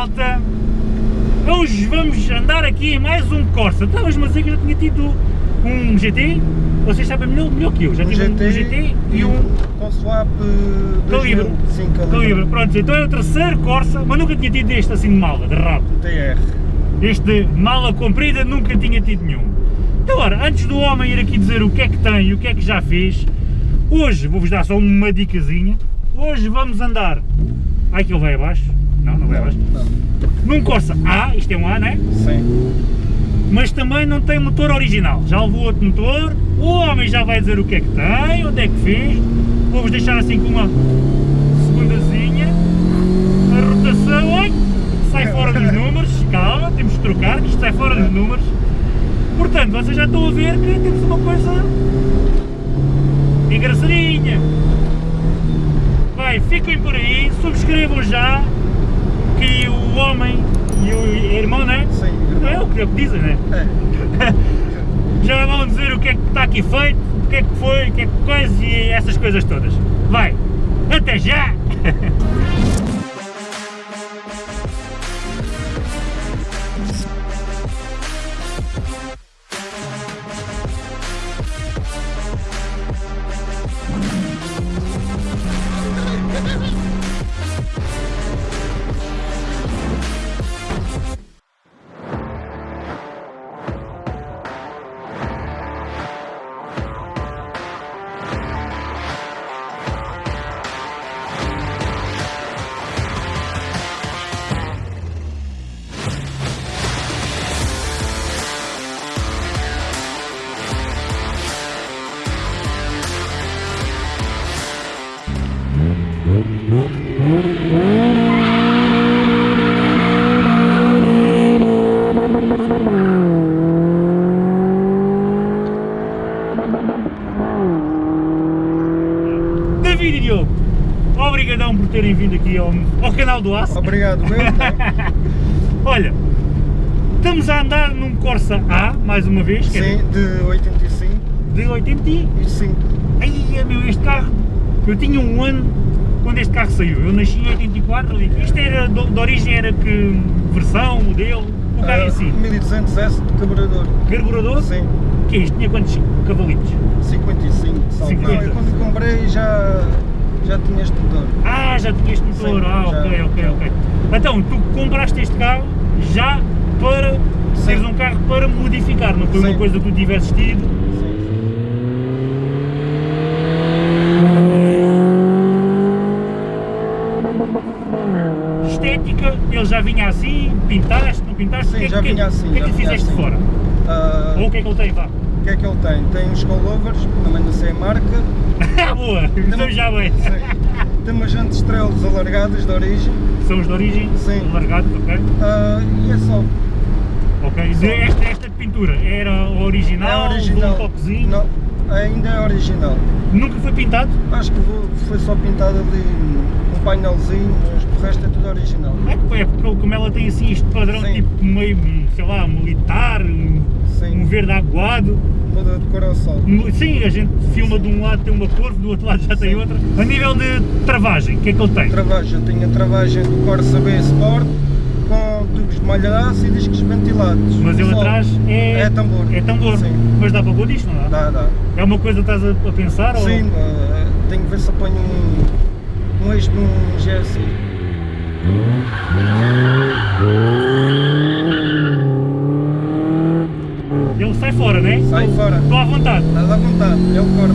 é malta? Hoje vamos andar aqui em mais um Corsa. Estavas a dizer que eu já tinha tido um GT, vocês sabem melhor, melhor que eu, já um tive GT um GT e um com swap Calibre. 2000, Sim, calibre. Calibre. Pronto, então é o terceiro Corsa, mas nunca tinha tido este assim de mala, de rabo. TR. Este de mala comprida nunca tinha tido nenhum. Então, ora, antes do homem ir aqui dizer o que é que tem e o que é que já fez, hoje vou-vos dar só uma dicasinha. Hoje vamos andar. Ai que ele vai abaixo. Não, não abaixo. Não. Num Corsa A, isto é um A, não é? Sim. Mas também não tem motor original. Já levou outro motor, o homem já vai dizer o que é que tem, onde é que fez. Vou-vos deixar assim com uma segundazinha. A rotação, ai, sai fora dos números. Calma, temos que trocar, que isto sai fora dos números. Portanto, vocês já estão a ver que temos uma coisa engraçadinha. Vai, fiquem por aí, subscrevam já que o homem e o irmão, não é? Sim. O que, é o que dizem, né? É. Já vão dizer o que é que está aqui feito, o que é que foi, o que é que coisa e essas coisas todas. Vai, até já! Obrigado, meu. Olha, estamos a andar num Corsa A, mais uma vez, é Sim, de 85 de 80 e... e 5. Ai, meu, este carro, eu tinha um ano quando este carro saiu, eu nasci em 84, ali. isto era, de, de origem era que versão, modelo, o carro em si, 1200S de carburador. carburador, Sim, que é isto, tinha quantos cavalitos? 55. salvo. 50. Não, eu quando comprei já, já tinha este motor. Ah, já tinha este motor, Sim, ah, já. ok, ok, ok. Então, tu compraste este carro já para Sim. teres um carro para modificar, não foi uma Sim. coisa que tu tivesses tido, estética, ele já vinha assim, pintaste, não pintaste, Sim, o que, é já que- vinha assim, o que é que lhe vinha fizeste assim. fora? Ah, Ou o que é que ele tem, vá? Que é que ele tem? Tem uns coilovers, também não sei a marca. Ah, boa, então já bem. Sim. Tem umas jantes estrelas alargadas de origem. São os de origem, Sim. largados, ok? Ah, e é só. Ok, de esta, esta pintura era original, é original. um toquezinho, Não, ainda é original. nunca foi pintado? Acho que foi só pintado ali um painelzinho, mas o resto é tudo original. É, é porque como ela tem assim este padrão Sim. tipo meio, sei lá, militar, um, um verde aguado, Muda de cor ao sol. Um- sim, a gente filma de um lado tem uma cor, do outro lado já tem Sim. outra. A nível de travagem, o que é que ele tem? Travagem, eu tenho a travagem do Corsa B Sport com tubos de malha aço e discos ventilados. Mas ele atrás é, É tambor. É tambor, Sim. mas dá para pôr isto, não dá? Dá, dá. É uma coisa que estás a, pensar? ou- Sim, eh, tenho que ver se apanho um, um eixo de um GSI. Ele sai fora, né? Sai fora. Estou à vontade. Estás à vontade, ele corta.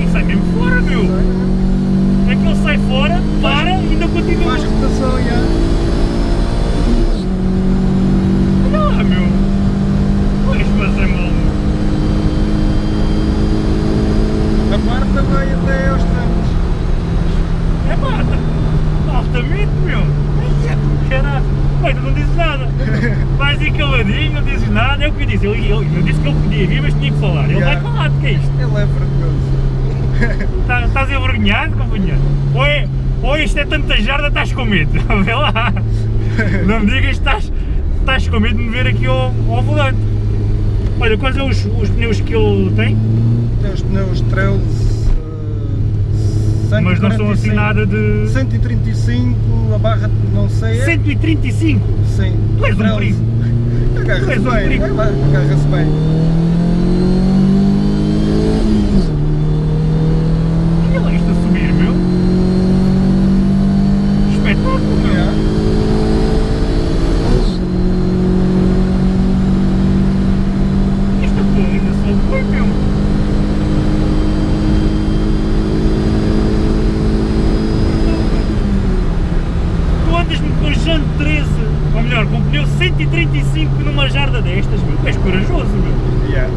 E sai mesmo fora, meu! É que ele sai fora, para e ainda continua. Faz rotação, já. Olha lá, meu! Pois, mas é mal. A quarta vai até aos trancos. É pá, tá altamente, meu! Ai, é, Caralho! Bem, tu não dizes nada! Vais aí caladinho, não dizes nada, é o que eu disse. Eu, eu, eu disse que ele podia vir, mas tinha que falar. Ele Yeah. vai calado, que é isto? Ele é vergonhoso. Tá- Estás envergonhado, companheiro? Ou, é, ou isto é tanta jarda, estás com medo? Vê lá! Não me digas que estás, estás com medo de me ver aqui ao, ao volante. Olha, quais são os, os pneus que ele tem? Tem os pneus Trails Mas não são assim 145. nada de... 135, a barra não sei. é- 135! Sim. Tu és um 13. perigo. Agarra-se bem. é, Agarra-se bem. Olha lá isto a subir, meu! Espetáculo, meu! Yeah. Esta porra ainda só foi, meu! Tu andas-me com chão 13, ou melhor, com pneu 135 numa jarda destas, meu! Tu és corajoso, meu! Yeah.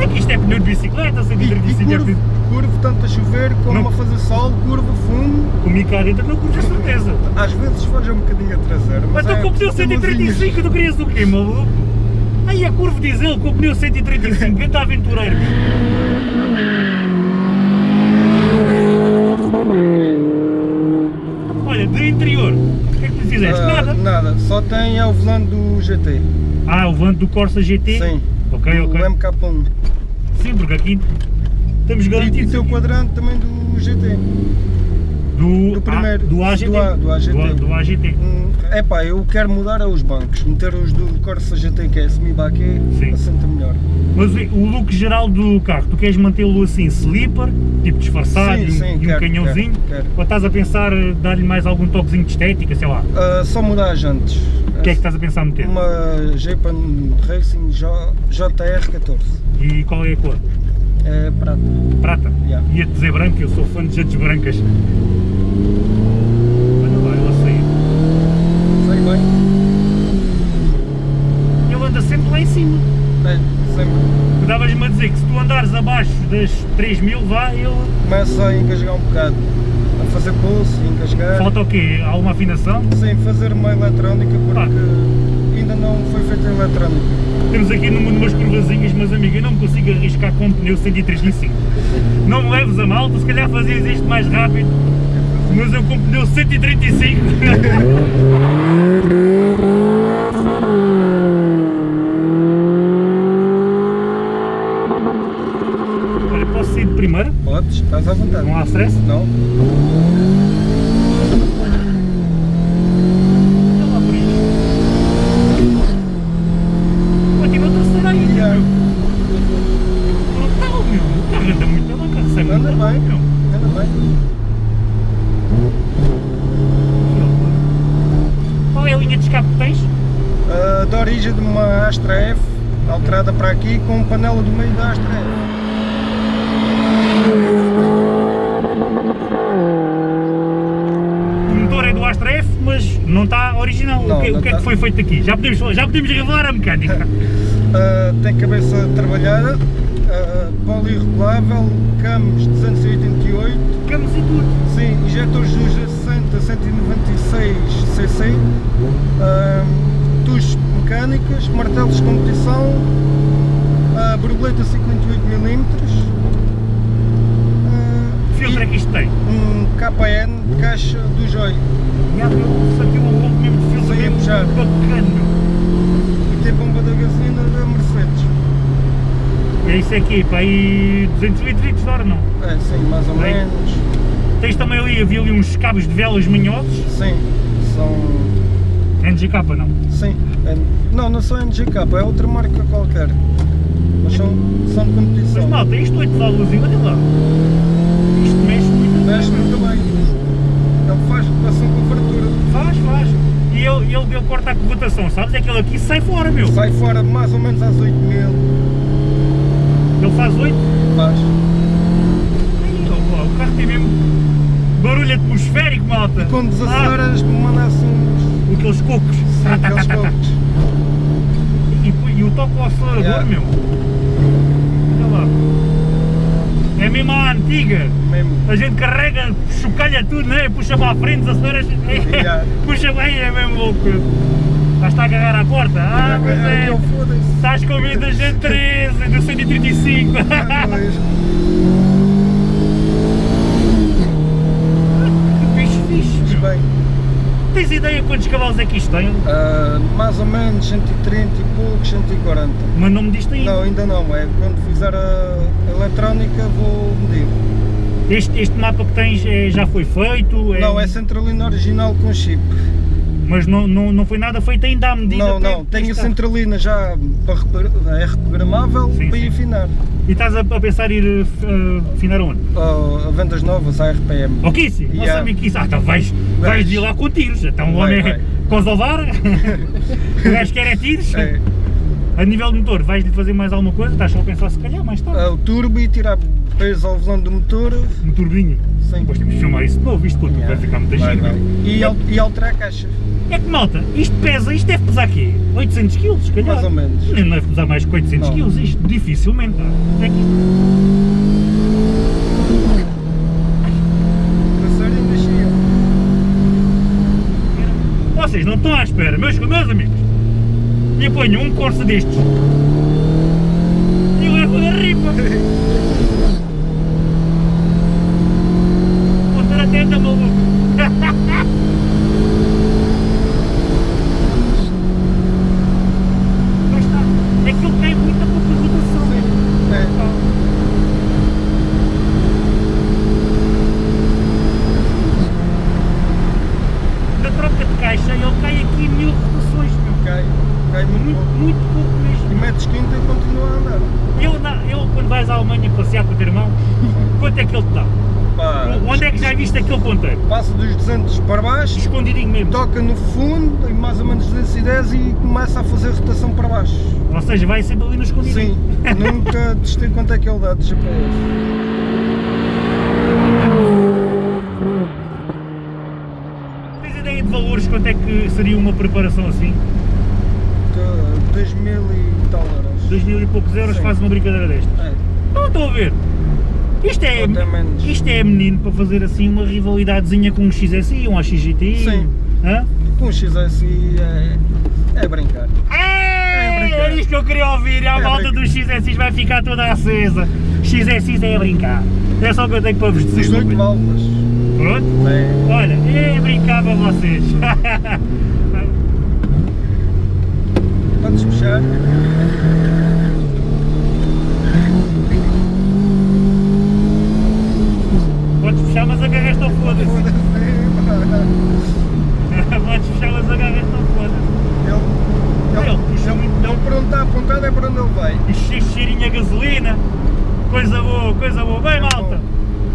É que isto é pneu de bicicleta, E, e 135 é curvo, curvo, tanto a chover como Não. a fazer sol, curva, fundo. Comigo cá dentro não curto certeza! Às vezes foge um bocadinho a traseira. Mas Mas então é com o pneu teimosinhas. 135 tu querias o quê, maluco? Aí a curva diz ele com o pneu 135, quem está aventureiro? Olha, de interior, o que é que tu fizeste? Ah, Nada? Nada, só tem é o volante do GT. Ah, o volante do Corsa GT? Sim. Ok, ok. O MK1. Sim, porque aqui estamos E, e garantidos. tem o quadrante também do GT. do, do primeiro, ah, do AGT. do A- do AGT. Do, do AGT. Hum, epá, eu quero mudar aos bancos, meter os do Corsa GT que é semi-baquet, Sim. assenta melhor. Mas o look geral do carro, tu queres mantê-lo assim, sleeper, tipo disfarçado Sim, e, um- sim, e um quero, canhãozinho? quero, quero. Ou estás a pensar dar-lhe mais algum toquezinho de estética, sei lá? Ah, só mudar as jantes. O que é que estás a pensar meter? Uma Japan Racing J- JR14. E qual é a cor? É prata. Prata? Yeah. Ia te dizer branco, eu sou fã de jantes brancas. Olha lá, ele a sair. Sei bem. Ele anda sempre lá em cima. É, sempre. Davas-me a dizer que se tu andares abaixo das 3000, vá, ele... Começa a engasgar um bocado. A fazer pulso, engasgar. Falta o quê? Alguma afinação? Sem fazer uma eletrónica porque Ah. Eletrónica. Temos aqui numa, numas curvazinhas, mas amigo, eu não me consigo arriscar com um pneu 135. Não me leves a mal, tu se calhar fazias isto mais rápido, mas eu com um pneu 135. Olha, posso sair de primeira? Podes, estás à vontade. Não há stress? Não? Olha lá por isto. Continua a terceira ainda, Yeah. meu. Brutal, meu. O carro anda muito bem, o carro sai muito Anda bem. meu. Anda bem. Qual é a linha de escape que tens? Ah, da origem de uma Astra F, alterada para aqui com panela do meio da Astra F. O motor é do Astra F, mas não está original. Não, o que, o que é que foi feito aqui? Já podemos, já podemos revelar a mecânica. Ah, tem cabeça trabalhada, uh, poliregulável, cames 288, Ficamos e tudo. sim, injetores do G60 196 cc, tubos mecânicas, martelos de competição, ah, borboleta 58mm, ah, Filtro é que isto tem. um KN de caixa do Joy E um mesmo de mesmo bacana. e bomba da gasolina da Mercedes. É isso aqui, para aí 200 litros de hora não. É, sim, mais ou Bem. menos. Tens também ali, havia ali uns cabos de velas manhosos. Sim, são NGK não? Sim, é, não, não são NGK, é outra marca qualquer. Mas são, são de Mas competição. malta, isto 8 válvulas, olha lá. Isto mexe muito. Mexe muito bem. Ele faz rotação com fartura. Faz, faz. E ele, corta a cotação, sabes? É que ele aqui sai fora, meu. Sai fora mais ou menos às 8 mil. Ele faz 8. Faz. Ó, ó, o carro tem mesmo barulho atmosférico, malta. Quando Ah, desaceleras, mandasse uns. aqueles cocos. Sim, aqueles cocos. E, e o toque ao acelerador, Yeah. meu. Olha lá. É antiga. Mesmo. A gente carrega, chocalha tudo, né? Puxa para a frente, acelera, Yeah. puxa bem, é mesmo louco. Estás a agarrar à porta? Ah, pois É, é. Estás com medo da gente 13, do 135. Ah, pois. Que bicho fixe, Mas bem. Tens ideia quantos cavalos é que isto tem? ah, mais ou menos 130 e poucos, 140. Mas não me diste ainda. Não, ainda não. É quando fizer a eletrónica vou. Este, este mapa que tens é- já foi feito? Não, é centralina original com chip. Mas não, não, não foi nada feito ainda à medida? Não, não, tenho a centralina já para é reprogramável Sim, para sim. ir afinar. E estás a, a pensar em ir uh, uh, afinar aonde? Oh, a vendas novas, a RPM. Ao Kissi? Não Yeah. sabia que isso. Ah, então vais, vais Vais. ir lá com tiros. Então o Vai, homem vai. Kosovar? o gajo quer é tiros? É, A nível de motor, vais-lhe fazer mais alguma coisa? Estás só a pensar se calhar mais tarde. é o turbo e tirar peso ao volante do motor. Um turbinho. Sim. Depois temos de filmar isso de novo, isto quando Yeah. vai ficar muito giro. E, al- e alterar a caixa, É que malta, isto pesa, isto deve pesar quê? 800 kg, se calhar? mais ou menos. Não deve pesar mais que 800 Não. kg, isto dificilmente. pá. É que. Vocês não estão à espera, meus, meus amigos. E apanham um Corsa destes. E levo da ripa. Vou estar atento, maluco. Mas está. É que ele tem muita pouca rotação. É. Na troca de caixa ele cai aqui mil rotações. meu. Cai, muito Muito, pouco. pouco E mesmo. metes quinta e continua a andar. Eu, na, eu quando vais à Alemanha passear com o teu irmão, quanto é que ele te dá? Pá, Onde é que já viste aquele ponteiro? Passa dos 200 para baixo, Escondidinho mesmo. toca no fundo, em mais ou menos 210 e começa a fazer rotação para baixo. Ou seja, vai sempre ali no escondidinho. Sim, nunca testei quanto é que ele dá de GPS. Tens ideia de valores, quanto é que seria uma preparação assim? De 2 mil e tal euros. 2 mil e poucos euros Sim. faz uma brincadeira desta. É, Não estou a ver. Isto é, isto é menino para fazer assim uma rivalidadezinha com um XSI, um AXGTI. Sim. Hã? com um XSI é, é brincar. É, brincar. é isto que eu queria ouvir, a É volta dos XSIs vai ficar toda acesa. XSIs é a brincar. É só o que eu tenho para vos dizer. 18 meu filho. válvulas. Pronto? É, Olha, é brincar para vocês. podes puxar. Podes fechar, mas agarras-te ao foda-se. Foda-se. Podes fechar, mas agarras-te ao foda-se. Ele, ele, Ele puxa ele, muito. ele por onde está apontado é para onde ele vai. E che- cheirinho a gasolina. Coisa boa, coisa boa. Bem, malta.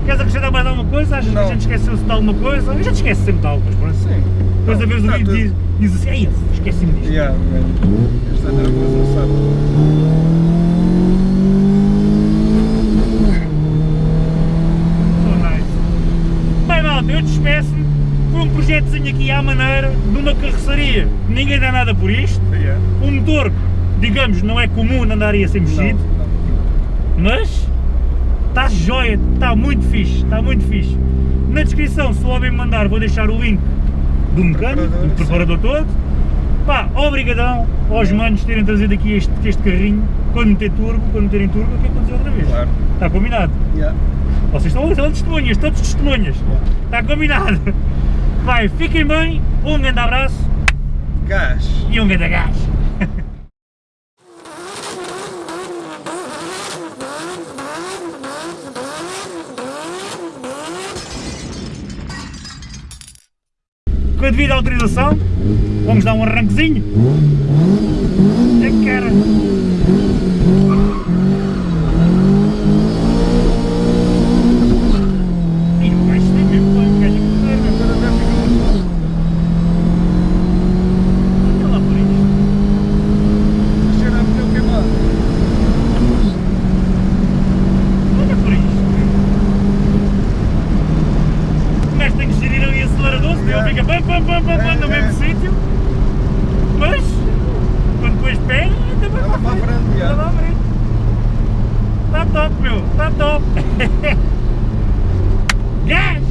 Queres acrescentar mais alguma coisa? Achas que a Não. gente esqueceu-se de alguma coisa? A gente esquece sempre de algo, mas pronto. Sim. Depois a vez o vídeo diz, diz assim, ei, esqueci-me disto. Yeah, man. Está nervoso, não sabe. Oh, nice. Bem, malta, eu despeço-me. Foi um projetozinho aqui à maneira de uma carroceria. Ninguém dá nada por isto. Yeah. O motor, digamos, não é comum andar aí a ser mexido. Não, não. Mas está joia, está muito fixe, está muito fixe. Na descrição, se o homem me mandar, vou deixar o link do mecânico, do preparador todo. Pá, obrigadão aos manos terem trazido aqui este, este carrinho. Quando meter turbo, quando meterem turbo, eu quero conduzir outra vez. Claro. Está combinado? Yeah. Vocês estão, estão testemunhas, todos testemunhas. Está combinado. Vai, fiquem bem, um grande abraço Gás. e um grande gás. Com a devida autorização, vamos dar um arranquezinho. É cara. Ih, o gajo tem mesmo bem, o gajo é que correr, meu. Agora deve ficar muito bom. Olha lá por isto. Cheira a pneu queimado. Olha por isto. O gajo tem que gerir ali o acelerador, senão ele fica pam pam pam pam pam no É, mesmo é. sítio. Mas, quando depois pega, ainda vai para a frente. Anda para a frente. Está top, meu, está top. Gás!